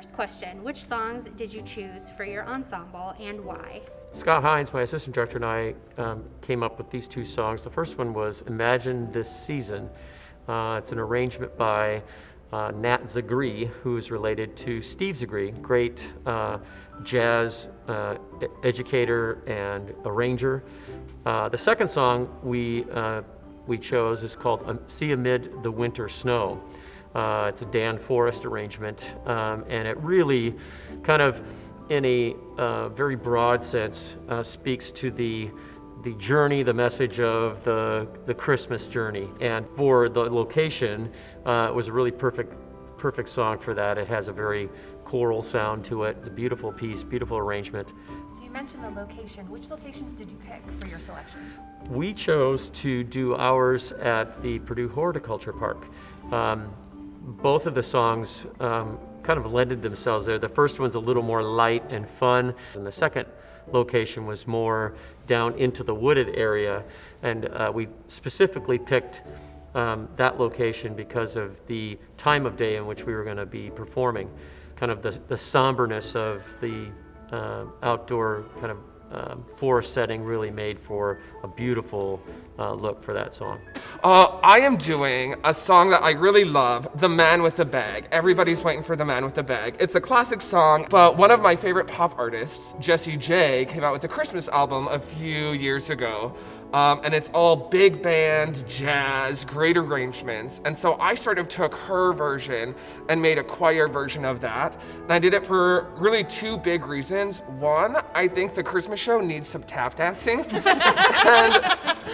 first question, which songs did you choose for your ensemble and why? Scott Hines, my assistant director, and I um, came up with these two songs. The first one was Imagine This Season. Uh, it's an arrangement by uh, Nat Zegree, who is related to Steve Zegree, great uh, jazz uh, educator and arranger. Uh, the second song we, uh, we chose is called um, See Amid the Winter Snow. Uh, it's a Dan Forrest arrangement, um, and it really kind of, in a uh, very broad sense, uh, speaks to the the journey, the message of the, the Christmas journey. And for the location, uh, it was a really perfect, perfect song for that. It has a very choral sound to it. It's a beautiful piece, beautiful arrangement. So you mentioned the location. Which locations did you pick for your selections? We chose to do ours at the Purdue Horticulture Park. Um, both of the songs um, kind of lended themselves there. The first one's a little more light and fun, and the second location was more down into the wooded area. And uh, we specifically picked um, that location because of the time of day in which we were going to be performing. Kind of the, the somberness of the uh, outdoor kind of um, forest setting really made for a beautiful uh, look for that song. Uh, I am doing a song that I really love, The Man with the Bag. Everybody's waiting for The Man with the Bag. It's a classic song, but one of my favorite pop artists, Jessie J, came out with a Christmas album a few years ago. Um, and it's all big band, jazz, great arrangements. And so I sort of took her version and made a choir version of that. And I did it for really two big reasons. One, I think the Christmas show needs some tap dancing. and,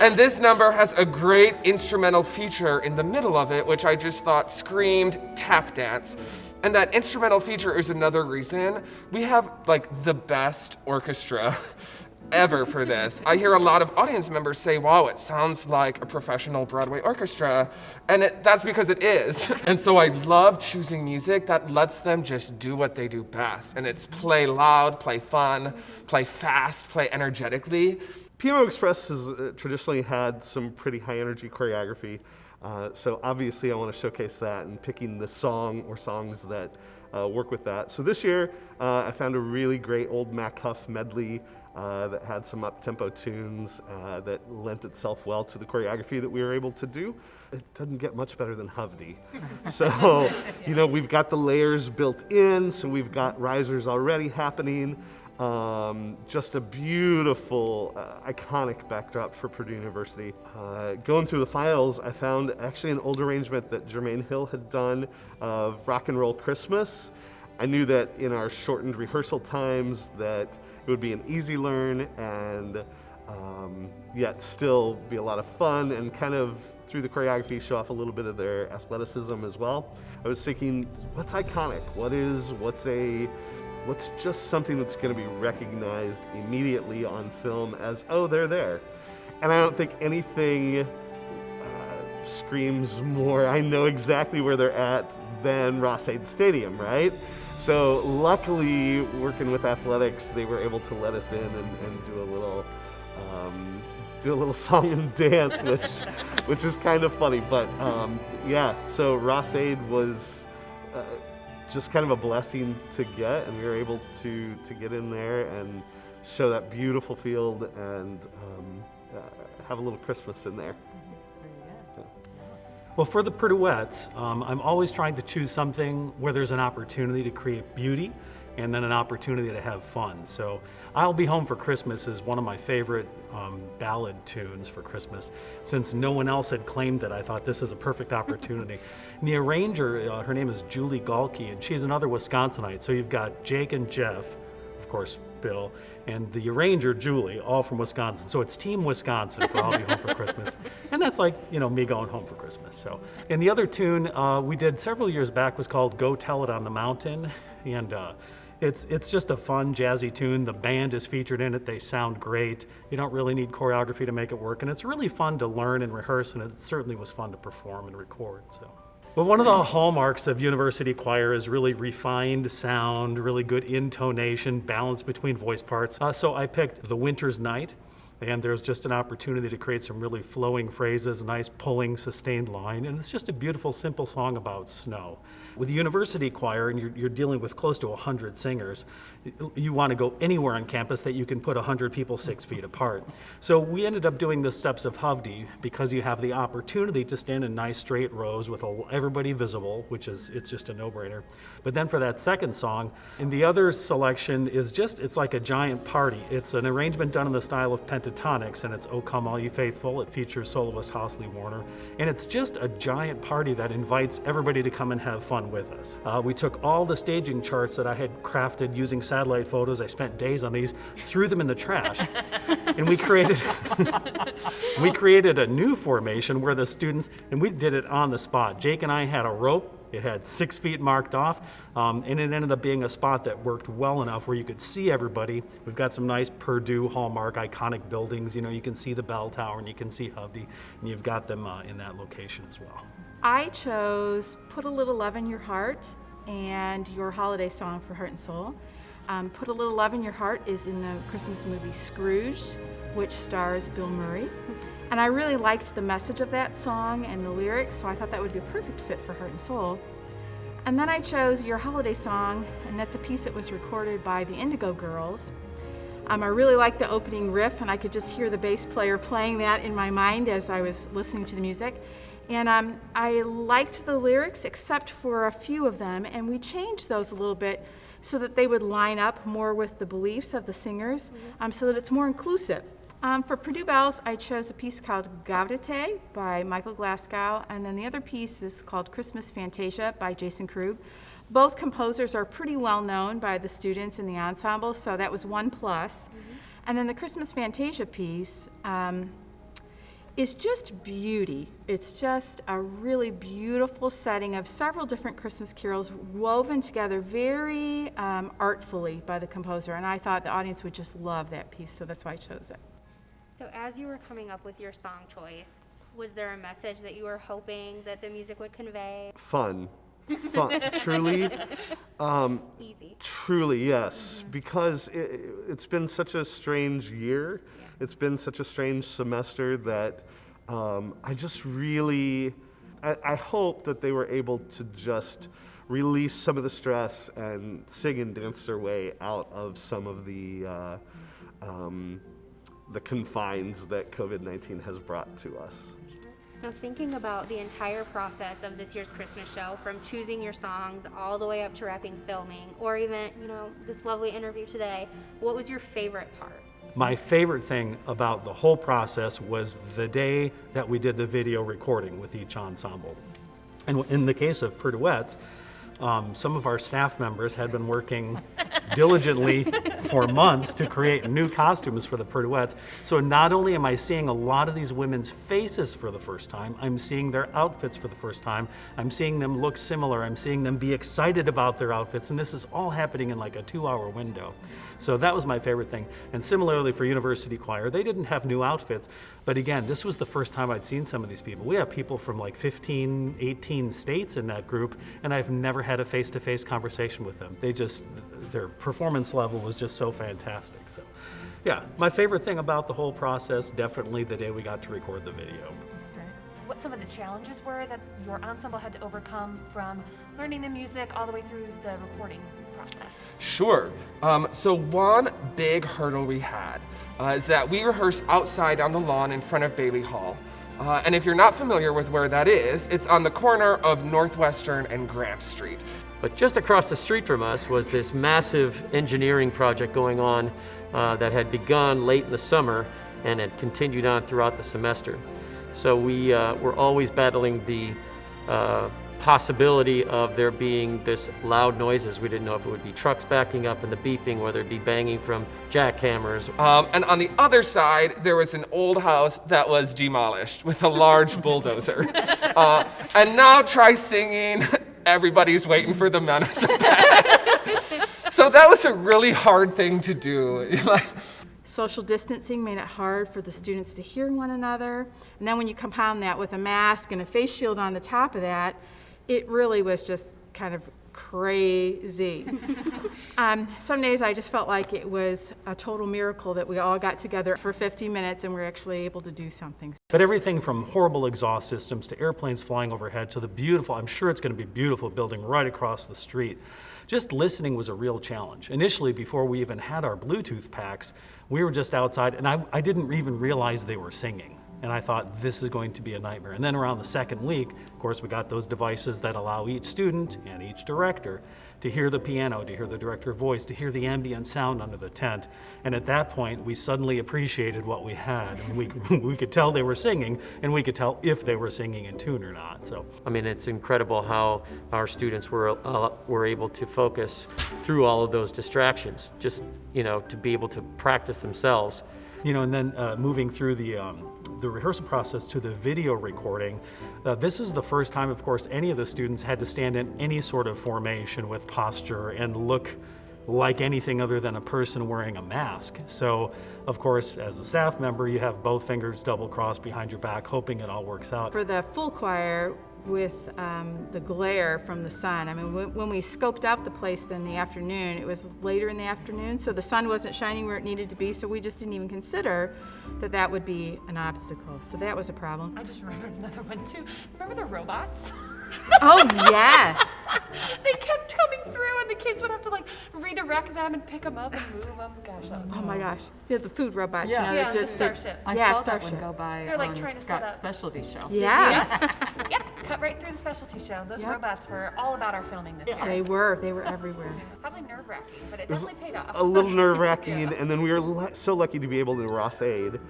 and this number has a great instrumental feature in the middle of it, which I just thought screamed tap dance. And that instrumental feature is another reason we have like the best orchestra ever for this. I hear a lot of audience members say, wow, it sounds like a professional Broadway orchestra. And it, that's because it is. and so I love choosing music that lets them just do what they do best. And it's play loud, play fun, play fast, play energetically. PMO Express has uh, traditionally had some pretty high energy choreography. Uh, so obviously I want to showcase that and picking the song or songs that uh, work with that. So this year uh, I found a really great old Mac Huff medley uh, that had some up-tempo tunes uh, that lent itself well to the choreography that we were able to do. It doesn't get much better than Hovde. so, you know, we've got the layers built in, so we've got risers already happening. Um, just a beautiful, uh, iconic backdrop for Purdue University. Uh, going through the files, I found actually an old arrangement that Jermaine Hill had done of Rock and Roll Christmas. I knew that in our shortened rehearsal times that it would be an easy learn and um, yet still be a lot of fun and kind of through the choreography show off a little bit of their athleticism as well. I was thinking, what's iconic? What is, what's a, what's just something that's gonna be recognized immediately on film as, oh, they're there. And I don't think anything uh, screams more, I know exactly where they're at than Ross-Ade Stadium, right? So luckily, working with athletics, they were able to let us in and, and do a little um, do a little song and dance, which which is kind of funny. But um, yeah, so Ross-Ade was uh, just kind of a blessing to get, and we were able to to get in there and show that beautiful field and um, uh, have a little Christmas in there. Well, for the Purduettes, um, I'm always trying to choose something where there's an opportunity to create beauty and then an opportunity to have fun. So I'll Be Home for Christmas is one of my favorite um, ballad tunes for Christmas. Since no one else had claimed it, I thought this is a perfect opportunity. and the arranger, uh, her name is Julie Gaulke, and she's another Wisconsinite. So you've got Jake and Jeff, of course, Bill, and the arranger, Julie, all from Wisconsin. So it's Team Wisconsin for I'll Be Home for Christmas. And that's like, you know, me going home for Christmas. So, and the other tune uh, we did several years back was called Go Tell It on the Mountain. And uh, it's, it's just a fun, jazzy tune. The band is featured in it. They sound great. You don't really need choreography to make it work. And it's really fun to learn and rehearse, and it certainly was fun to perform and record. So. Well, one of the hallmarks of university choir is really refined sound, really good intonation, balance between voice parts. Uh, so I picked The Winter's Night. And there's just an opportunity to create some really flowing phrases, a nice pulling, sustained line, and it's just a beautiful, simple song about snow. With the university choir, and you're, you're dealing with close to 100 singers, you want to go anywhere on campus that you can put 100 people six feet apart. So we ended up doing the steps of Hovde because you have the opportunity to stand in nice straight rows with everybody visible, which is, it's just a no-brainer. But then for that second song, and the other selection is just, it's like a giant party. It's an arrangement done in the style of Pentatonix, and it's O Come All You Faithful. It features soloist Hosley Warner. And it's just a giant party that invites everybody to come and have fun with us. Uh, we took all the staging charts that I had crafted using satellite photos. I spent days on these, threw them in the trash. and we created, we created a new formation where the students, and we did it on the spot. Jake and I had a rope it had six feet marked off, um, and it ended up being a spot that worked well enough where you could see everybody. We've got some nice Purdue hallmark iconic buildings. You know, you can see the bell tower and you can see Hovde, and you've got them uh, in that location as well. I chose Put a Little Love in Your Heart and your holiday song for Heart and Soul. Um, Put a Little Love in Your Heart is in the Christmas movie Scrooge, which stars Bill Murray. And I really liked the message of that song and the lyrics, so I thought that would be a perfect fit for Heart and Soul. And then I chose Your Holiday Song, and that's a piece that was recorded by the Indigo Girls. Um, I really liked the opening riff, and I could just hear the bass player playing that in my mind as I was listening to the music. And um, I liked the lyrics except for a few of them, and we changed those a little bit so that they would line up more with the beliefs of the singers, um, so that it's more inclusive. Um, for Purdue Bells, I chose a piece called Gaudete by Michael Glasgow, and then the other piece is called Christmas Fantasia by Jason Krug. Both composers are pretty well known by the students in the ensemble, so that was one plus. And then the Christmas Fantasia piece um, is just beauty. It's just a really beautiful setting of several different Christmas carols woven together very um, artfully by the composer, and I thought the audience would just love that piece, so that's why I chose it. So as you were coming up with your song choice, was there a message that you were hoping that the music would convey? Fun. Fun. Truly. Um, Easy. Truly, yes, because it, it's been such a strange year. It's been such a strange semester that um, I just really, I, I hope that they were able to just release some of the stress and sing and dance their way out of some of the uh, um, the confines that COVID nineteen has brought to us. Now, thinking about the entire process of this year's Christmas show, from choosing your songs all the way up to wrapping filming, or even, you know, this lovely interview today, what was your favorite part? My favorite thing about the whole process was the day that we did the video recording with each ensemble. And in the case of Purduettes, um, some of our staff members had been working diligently for months to create new costumes for the Purduettes. So not only am I seeing a lot of these women's faces for the first time, I'm seeing their outfits for the first time. I'm seeing them look similar. I'm seeing them be excited about their outfits. And this is all happening in like a two hour window. So that was my favorite thing. And similarly for University Choir, they didn't have new outfits. But again, this was the first time I'd seen some of these people. We have people from like 15, 18 states in that group, and I've never had a face-to-face conversation with them. They just, their performance level was just so fantastic. So, yeah, my favorite thing about the whole process, definitely the day we got to record the video. What some of the challenges were that your ensemble had to overcome from learning the music all the way through the recording process? Sure. Um, so one big hurdle we had uh, is that we rehearsed outside on the lawn in front of Bailey Hall. Uh, and if you're not familiar with where that is, it's on the corner of Northwestern and Grant Street. But just across the street from us was this massive engineering project going on uh, that had begun late in the summer and had continued on throughout the semester. So we uh, were always battling the uh, possibility of there being this loud noises. We didn't know if it would be trucks backing up and the beeping, whether it'd be banging from jackhammers. Um, and on the other side, there was an old house that was demolished with a large bulldozer. Uh, and now try singing, everybody's waiting for the man with the so that was a really hard thing to do. Social distancing made it hard for the students to hear one another. And then when you compound that with a mask and a face shield on the top of that, it really was just kind of crazy. um, some days I just felt like it was a total miracle that we all got together for 50 minutes and we were actually able to do something. But everything from horrible exhaust systems to airplanes flying overhead to the beautiful, I'm sure it's going to be beautiful building right across the street. Just listening was a real challenge. Initially, before we even had our Bluetooth packs, we were just outside and I, I didn't even realize they were singing. And I thought, this is going to be a nightmare. And then around the second week, of course, we got those devices that allow each student and each director to hear the piano, to hear the director voice, to hear the ambient sound under the tent. And at that point, we suddenly appreciated what we had. And we, we could tell they were singing, and we could tell if they were singing in tune or not. So I mean, it's incredible how our students were, uh, were able to focus through all of those distractions, just, you know, to be able to practice themselves. you know, and then uh, moving through the um, the rehearsal process to the video recording. Uh, this is the first time, of course, any of the students had to stand in any sort of formation with posture and look like anything other than a person wearing a mask. So, of course, as a staff member, you have both fingers double crossed behind your back, hoping it all works out. For the full choir, with um, the glare from the sun. I mean, when, when we scoped out the place in the afternoon, it was later in the afternoon, so the sun wasn't shining where it needed to be, so we just didn't even consider that that would be an obstacle. So that was a problem. I just remembered another one too. Remember the robots? Oh, yes. they kept coming through, and the kids would have to like redirect them and pick them up and move them. Gosh, that was Oh my gosh. There's the food robots, Yeah. you know, Yeah, that the just, that- Starship. I yeah, saw that one Starship. go by They're, like, on trying to set Scott's up- specialty show. Yeah, Yep, cut right through the specialty show. Those Yep. robots were all about our filming this year. they were. They were everywhere. Probably nerve wracking, but it was definitely paid off. a little nerve wracking, and then we were so lucky to be able to Ross-Ade.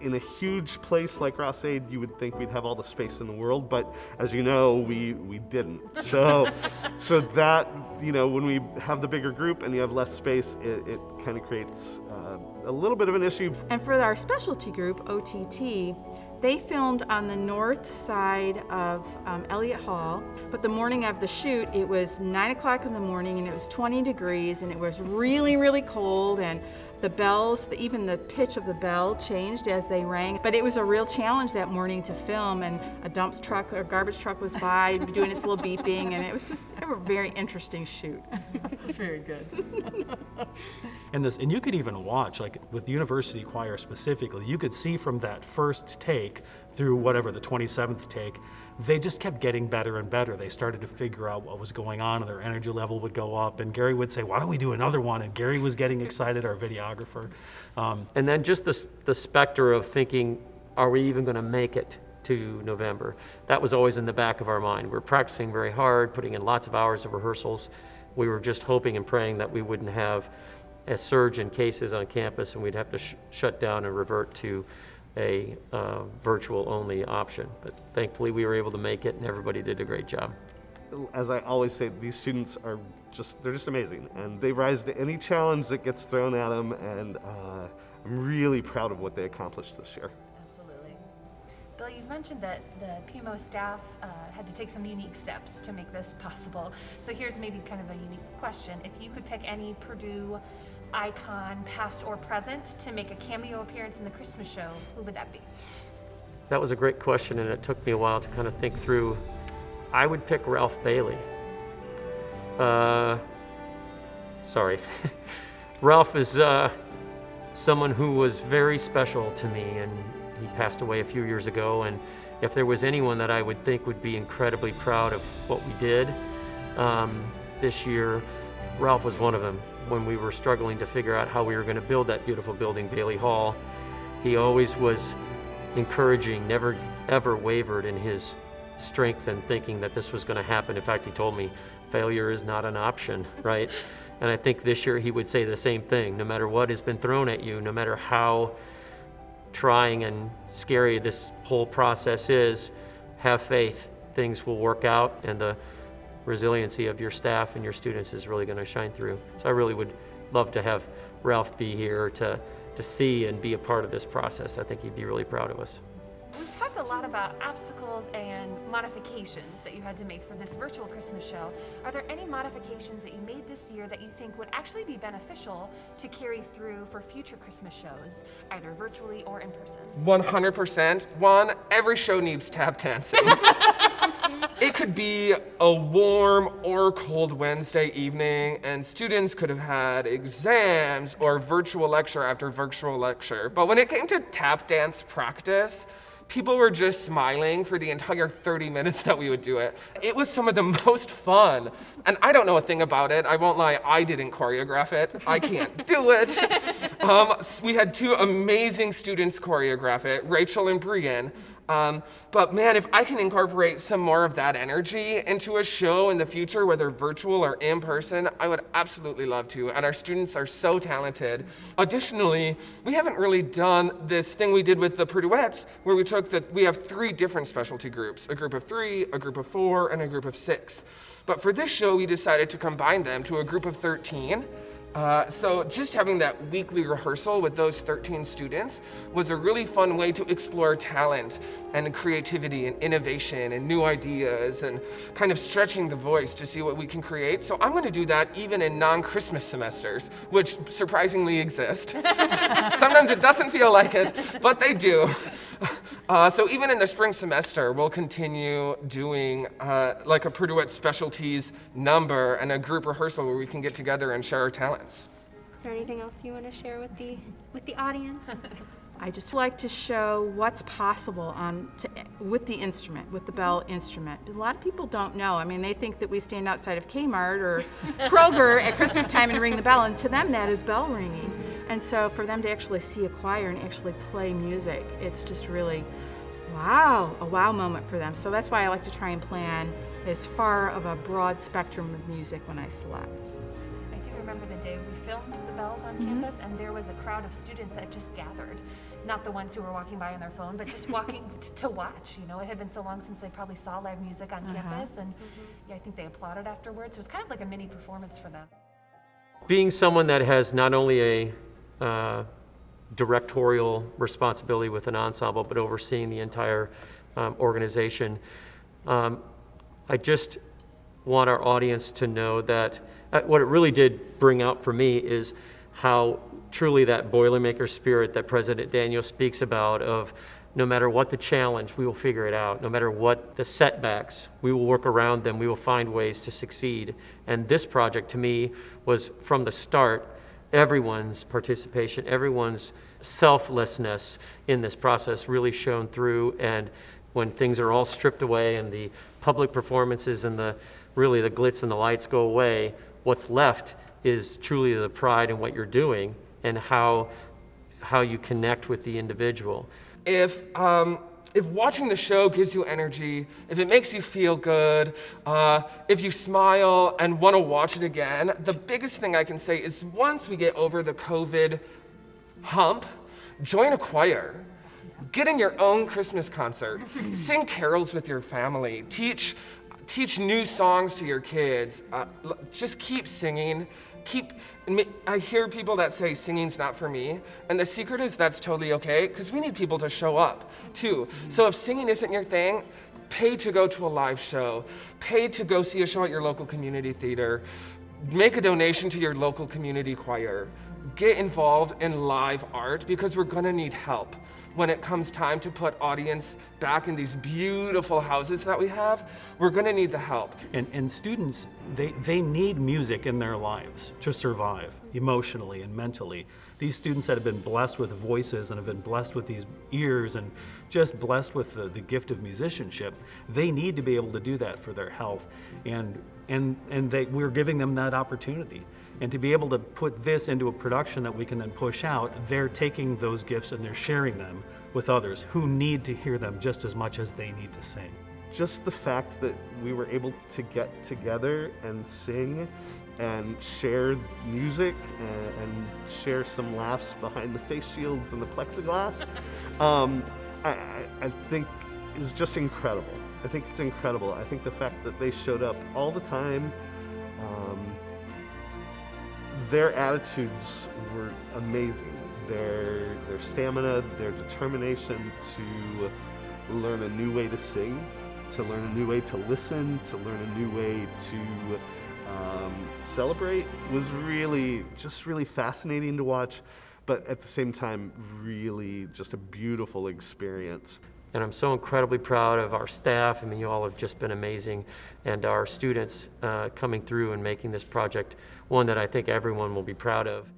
In a huge place like Ross-Ade, you would think we'd have all the space in the world, but as you know, we we didn't. So, so that you know, when we have the bigger group and you have less space, it, it kind of creates uh, a little bit of an issue. And for our specialty group, OTT, they filmed on the north side of um, Elliott Hall. But the morning of the shoot, it was 9 o'clock in the morning and it was 20 degrees and it was really, really cold. And the bells, the, even the pitch of the bell changed as they rang. But it was a real challenge that morning to film. And a dump truck or garbage truck was by doing its little beeping. And it was just a very interesting shoot. Very good. And this, and you could even watch, like with University Choir specifically, you could see from that first take through whatever the 27th take, they just kept getting better and better. They started to figure out what was going on, and their energy level would go up. And Gary would say, "Why don't we do another one?" And Gary was getting excited, our videographer. Um, And then just the, the specter of thinking, are we even going to make it to November? That was always in the back of our mind. We're practicing very hard, putting in lots of hours of rehearsals. We were just hoping and praying that we wouldn't have a surge in cases on campus and we'd have to sh- shut down and revert to a uh, virtual only option. But thankfully, we were able to make it and everybody did a great job. As I always say, these students are just, they're just amazing. And they rise to any challenge that gets thrown at them. And uh, I'm really proud of what they accomplished this year. Absolutely. Bill, you've mentioned that the PMO staff uh, had to take some unique steps to make this possible. So here's maybe kind of a unique question. If you could pick any Purdue icon, past or present, to make a cameo appearance in the Christmas show, who would that be? That was a great question, and it took me a while to kind of think through. I would pick Ralph Bailey. Uh, sorry. Ralph is uh, someone who was very special to me, and he passed away a few years ago. And if there was anyone that I would think would be incredibly proud of what we did um, this year, Ralph was one of them. When we were struggling to figure out how we were going to build that beautiful building, Bailey Hall, he always was encouraging, never ever wavered in his strength and thinking that this was going to happen. In fact, he told me failure is not an option, right? And I think this year he would say the same thing. No matter what has been thrown at you, no matter how trying and scary this whole process is, have faith. Things will work out, and the resiliency of your staff and your students is really going to shine through. So I really would love to have Ralph be here to, to see and be a part of this process. I think he'd be really proud of us. We've talked a lot about obstacles and modifications that you had to make for this virtual Christmas show. Are there any modifications that you made this year that you think would actually be beneficial to carry through for future Christmas shows, either virtually or in person? 100%. One, every show needs tap dancing. it could be a warm or cold Wednesday evening, and students could have had exams or virtual lecture after virtual lecture. But when it came to tap dance practice, people were just smiling for the entire 30 minutes that we would do it. It was some of the most fun. And I don't know a thing about it. I won't lie, I didn't choreograph it. I can't do it. Um, we had two amazing students choreograph it, Rachel and Brian. Um, but man, if I can incorporate some more of that energy into a show in the future, whether virtual or in person, I would absolutely love to. And our students are so talented. Additionally, we haven't really done this thing we did with the Purduettes, where we took the, we have three different specialty groups, a group of three, a group of four, and a group of six. But for this show, we decided to combine them to a group of 13 uh, so just having that weekly rehearsal with those 13 students was a really fun way to explore talent and creativity and innovation and new ideas and kind of stretching the voice to see what we can create. So I'm going to do that even in non-Christmas semesters, which surprisingly exist. Sometimes it doesn't feel like it, but they do. Uh, so even in the spring semester, we'll continue doing uh, like a Purduette specialties number and a group rehearsal where we can get together and share our talents. Is there anything else you want to share with the with the audience? I just like to show what's possible um, to, with the instrument, with the bell instrument. A lot of people don't know. I mean, they think that we stand outside of Kmart or Kroger at Christmas time and ring the bell, and to them that is bell ringing. And so for them to actually see a choir and actually play music, it's just really, wow, a wow moment for them. So that's why I like to try and plan as far of a broad spectrum of music when I select. I do remember the day we filmed the bells on Mm-hmm. campus, and there was a crowd of students that just gathered. Not the ones who were walking by on their phone, but just walking t- to watch. You know, it had been so long since they probably saw live music on Uh-huh. campus, and yeah, I think they applauded afterwards. So it was kind of like a mini performance for them. being someone that has not only a uh, directorial responsibility with an ensemble, but overseeing the entire um, organization, um, I just want our audience to know that uh, what it really did bring out for me is how truly that Boilermaker spirit that President Daniel speaks about of no matter what the challenge, we will figure it out. No matter what the setbacks, we will work around them. We will find ways to succeed. And this project to me was from the start everyone's participation, everyone's selflessness in this process really shone through. And when things are all stripped away and the public performances and the really the glitz and the lights go away, what's left is truly the pride in what you're doing and how how you connect with the individual. if um, if watching the show gives you energy, if it makes you feel good, uh, if you smile and want to watch it again, the biggest thing I can say is once we get over the COVID hump, join a choir. Get in your own Christmas concert. Sing carols with your family. Teach, teach new songs to your kids. Uh, just keep singing. Keep. I hear people that say singing's not for me, and the secret is that's totally okay because we need people to show up too. So if singing isn't your thing, pay to go to a live show. Pay to go see a show at your local community theater. Make a donation to your local community choir. Get involved in live art because we're gonna need help when it comes time to put audience back in these beautiful houses that we have. We're gonna need the help. And, and students, they, they need music in their lives to survive emotionally and mentally. These students that have been blessed with voices and have been blessed with these ears and just blessed with the, the gift of musicianship, they need to be able to do that for their health. And, and, and they, we're giving them that opportunity. And to be able to put this into a production that we can then push out, they're taking those gifts and they're sharing them with others who need to hear them just as much as they need to sing. just the fact that we were able to get together and sing and share music and, and share some laughs behind the face shields and the plexiglass, um, I, I, I think is just incredible. I think it's incredible. I think the fact that they showed up all the time, um, their attitudes were amazing. Their their stamina, their determination to learn a new way to sing, to learn a new way to listen, to learn a new way to um, celebrate was really just really fascinating to watch, but at the same time, really just a beautiful experience. And I'm so incredibly proud of our staff. I mean, you all have just been amazing, and our students uh, coming through and making this project one that I think everyone will be proud of.